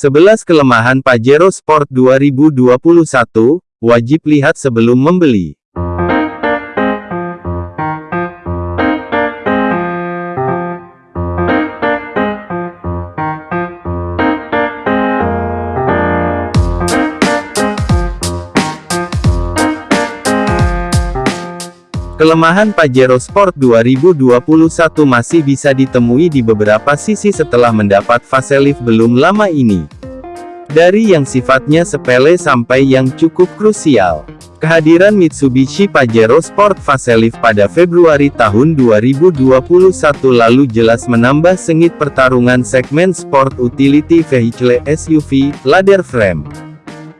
11 kelemahan Pajero Sport 2021, wajib lihat sebelum membeli. Kelemahan Pajero Sport 2021 masih bisa ditemui di beberapa sisi setelah mendapat facelift belum lama ini. Dari yang sifatnya sepele sampai yang cukup krusial. Kehadiran Mitsubishi Pajero Sport Facelift pada Februari tahun 2021 lalu jelas menambah sengit pertarungan segmen Sport Utility Vehicle SUV, ladder frame.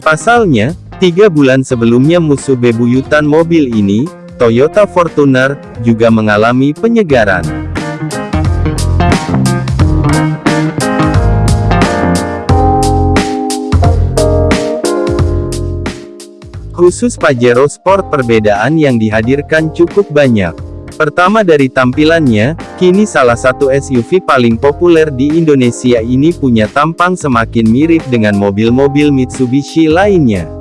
Pasalnya, tiga bulan sebelumnya musuh bebuyutan mobil ini, Toyota Fortuner, juga mengalami penyegaran. Khusus Pajero Sport perbedaan yang dihadirkan cukup banyak. Pertama dari tampilannya, kini salah satu SUV paling populer di Indonesia ini punya tampang semakin mirip dengan mobil-mobil Mitsubishi lainnya.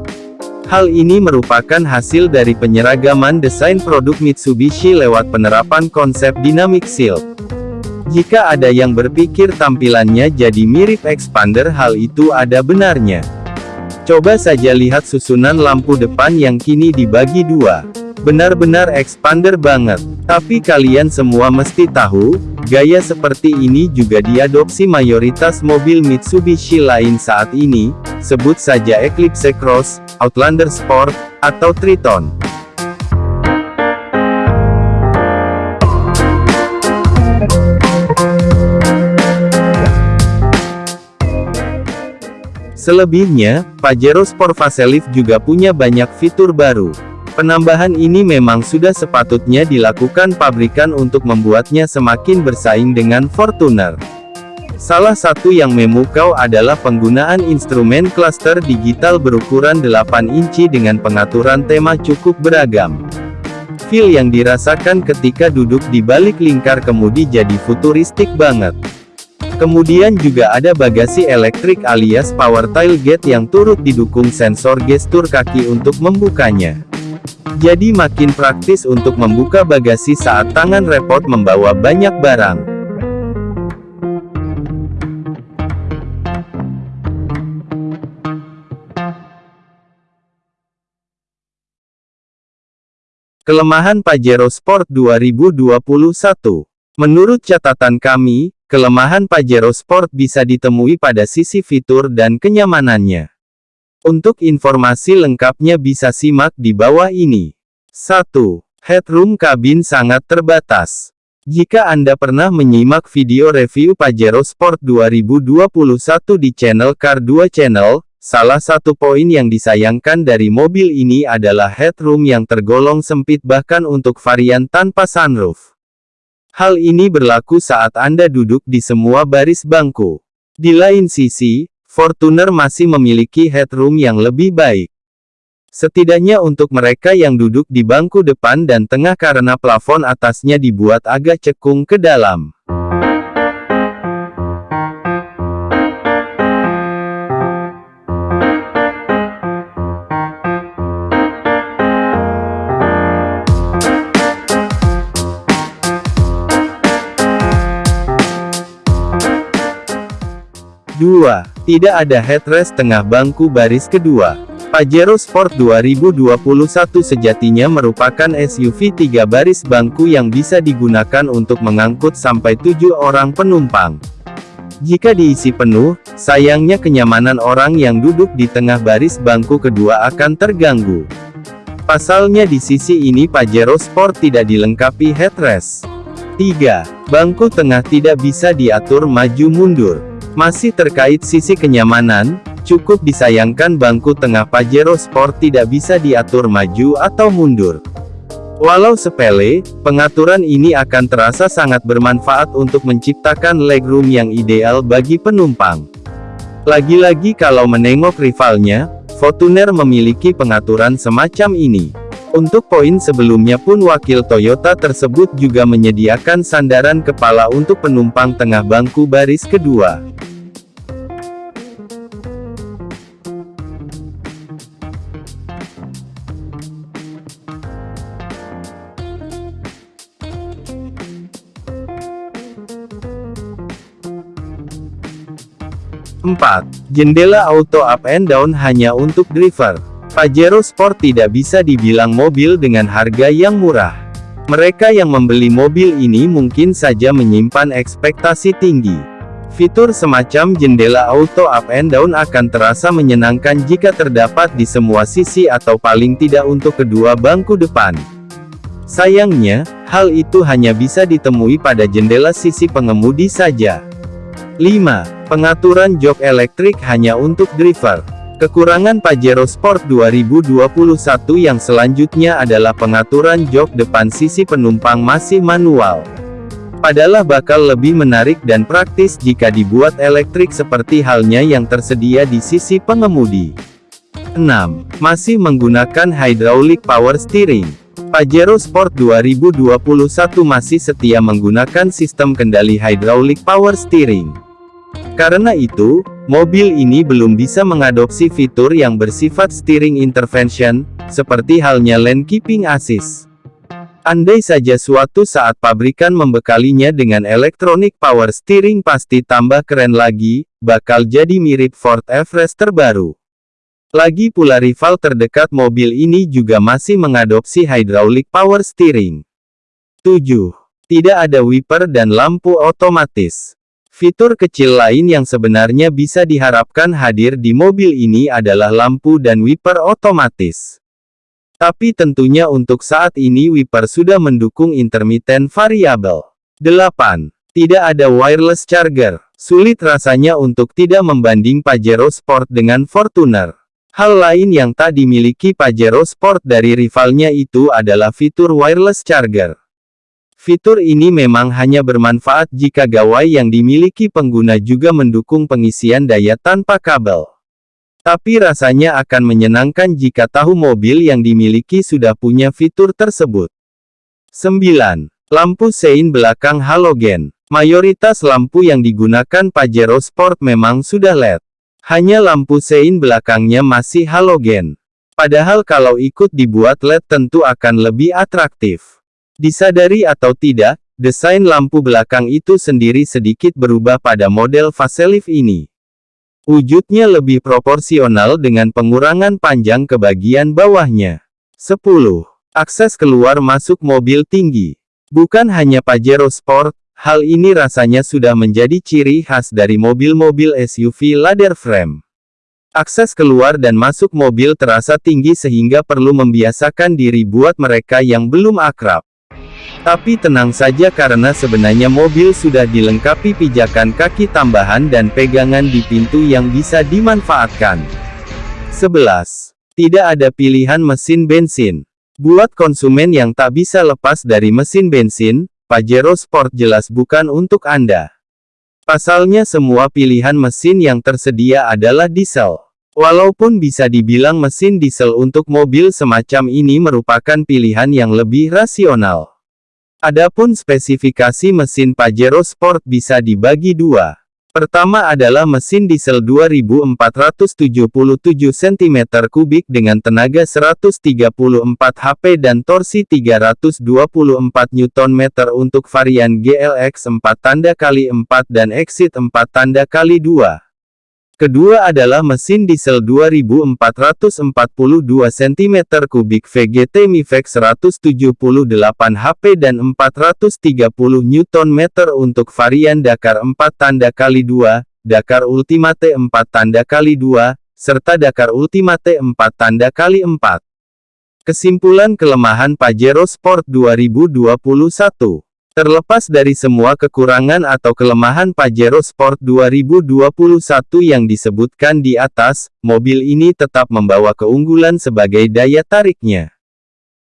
Hal ini merupakan hasil dari penyeragaman desain produk Mitsubishi lewat penerapan konsep Dynamic Shield. Jika ada yang berpikir tampilannya jadi mirip Expander hal itu ada benarnya. Coba saja lihat susunan lampu depan yang kini dibagi dua. Benar-benar expander banget. Tapi kalian semua mesti tahu, gaya seperti ini juga diadopsi mayoritas mobil Mitsubishi lain saat ini, sebut saja Eclipse Cross, Outlander Sport, atau Triton. Selebihnya, Pajero Sport Facelift juga punya banyak fitur baru. Penambahan ini memang sudah sepatutnya dilakukan pabrikan untuk membuatnya semakin bersaing dengan Fortuner. Salah satu yang memukau adalah penggunaan instrumen cluster digital berukuran 8 inci dengan pengaturan tema cukup beragam. Feel yang dirasakan ketika duduk di balik lingkar kemudi jadi futuristik banget. Kemudian juga ada bagasi elektrik alias power tailgate yang turut didukung sensor gestur kaki untuk membukanya. Jadi makin praktis untuk membuka bagasi saat tangan repot membawa banyak barang. Kelemahan Pajero Sport 2021 Menurut catatan kami, kelemahan Pajero Sport bisa ditemui pada sisi fitur dan kenyamanannya. Untuk informasi lengkapnya bisa simak di bawah ini. 1. Headroom kabin sangat terbatas. Jika Anda pernah menyimak video review Pajero Sport 2021 di channel Car 2 Channel, Salah satu poin yang disayangkan dari mobil ini adalah headroom yang tergolong sempit bahkan untuk varian tanpa sunroof. Hal ini berlaku saat Anda duduk di semua baris bangku. Di lain sisi, Fortuner masih memiliki headroom yang lebih baik. Setidaknya untuk mereka yang duduk di bangku depan dan tengah karena plafon atasnya dibuat agak cekung ke dalam. 2. Tidak ada headrest tengah bangku baris kedua. Pajero Sport 2021 sejatinya merupakan SUV tiga baris bangku yang bisa digunakan untuk mengangkut sampai tujuh orang penumpang. Jika diisi penuh, sayangnya kenyamanan orang yang duduk di tengah baris bangku kedua akan terganggu. Pasalnya di sisi ini Pajero Sport tidak dilengkapi headrest. 3. Bangku tengah tidak bisa diatur maju mundur. Masih terkait sisi kenyamanan, cukup disayangkan bangku tengah Pajero Sport tidak bisa diatur maju atau mundur. Walau sepele, pengaturan ini akan terasa sangat bermanfaat untuk menciptakan legroom yang ideal bagi penumpang. Lagi-lagi kalau menengok rivalnya, Fortuner memiliki pengaturan semacam ini. Untuk poin sebelumnya pun wakil Toyota tersebut juga menyediakan sandaran kepala untuk penumpang tengah bangku baris kedua. Empat, Jendela auto up and down hanya untuk driver. Pajero Sport tidak bisa dibilang mobil dengan harga yang murah. Mereka yang membeli mobil ini mungkin saja menyimpan ekspektasi tinggi. Fitur semacam jendela auto up and down akan terasa menyenangkan jika terdapat di semua sisi atau paling tidak untuk kedua bangku depan. Sayangnya, hal itu hanya bisa ditemui pada jendela sisi pengemudi saja. 5. Pengaturan jok elektrik hanya untuk driver. Kekurangan Pajero Sport 2021 yang selanjutnya adalah pengaturan jok depan sisi penumpang masih manual. Padahal bakal lebih menarik dan praktis jika dibuat elektrik seperti halnya yang tersedia di sisi pengemudi. 6. Masih menggunakan hydraulic power steering. Pajero Sport 2021 masih setia menggunakan sistem kendali hydraulic power steering. Karena itu, mobil ini belum bisa mengadopsi fitur yang bersifat steering intervention, seperti halnya lane keeping assist. Andai saja suatu saat pabrikan membekalinya dengan electronic power steering pasti tambah keren lagi, bakal jadi mirip Ford Everest terbaru. Lagi pula rival terdekat mobil ini juga masih mengadopsi hydraulic power steering. 7. Tidak ada wiper dan lampu otomatis. Fitur kecil lain yang sebenarnya bisa diharapkan hadir di mobil ini adalah lampu dan wiper otomatis. Tapi tentunya untuk saat ini wiper sudah mendukung intermittent variabel. 8. Tidak ada wireless charger. Sulit rasanya untuk tidak membanding Pajero Sport dengan Fortuner. Hal lain yang tak dimiliki Pajero Sport dari rivalnya itu adalah fitur wireless charger. Fitur ini memang hanya bermanfaat jika gawai yang dimiliki pengguna juga mendukung pengisian daya tanpa kabel. Tapi rasanya akan menyenangkan jika tahu mobil yang dimiliki sudah punya fitur tersebut. 9. Lampu sein belakang halogen. Mayoritas lampu yang digunakan Pajero Sport memang sudah LED. Hanya lampu sein belakangnya masih halogen. Padahal kalau ikut dibuat LED tentu akan lebih atraktif. Disadari atau tidak, desain lampu belakang itu sendiri sedikit berubah pada model facelift ini. Wujudnya lebih proporsional dengan pengurangan panjang ke bagian bawahnya. 10. Akses keluar masuk mobil tinggi. Bukan hanya Pajero Sport, hal ini rasanya sudah menjadi ciri khas dari mobil-mobil SUV ladder frame. Akses keluar dan masuk mobil terasa tinggi sehingga perlu membiasakan diri buat mereka yang belum akrab. Tapi tenang saja karena sebenarnya mobil sudah dilengkapi pijakan kaki tambahan dan pegangan di pintu yang bisa dimanfaatkan. 11. Tidak ada pilihan mesin bensin. Buat konsumen yang tak bisa lepas dari mesin bensin, Pajero Sport jelas bukan untuk Anda. Pasalnya semua pilihan mesin yang tersedia adalah diesel. Walaupun bisa dibilang mesin diesel untuk mobil semacam ini merupakan pilihan yang lebih rasional. Adapun spesifikasi mesin Pajero Sport bisa dibagi dua. Pertama adalah mesin diesel 2477 cm3 dengan tenaga 134 HP dan torsi 324 Nm untuk varian GLX 4 tanda kali 4 dan Exit 4 tanda kali 2. Kedua adalah mesin diesel 2442 cm3 VGT Mifex 178 HP dan 430 Nm untuk varian Dakar 4 tanda kali 2, Dakar Ultimate 4 tanda kali 2, serta Dakar Ultimate 4 tanda kali 4. Kesimpulan kelemahan Pajero Sport 2021 Terlepas dari semua kekurangan atau kelemahan Pajero Sport 2021 yang disebutkan di atas, mobil ini tetap membawa keunggulan sebagai daya tariknya.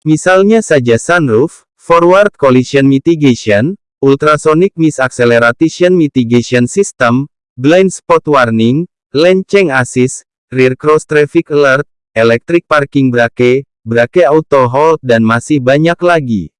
Misalnya saja sunroof, forward collision mitigation, ultrasonic misacceleration mitigation system, blind spot warning, lane change assist, rear cross traffic alert, electric parking brake, brake auto hold dan masih banyak lagi.